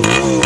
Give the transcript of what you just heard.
Oh!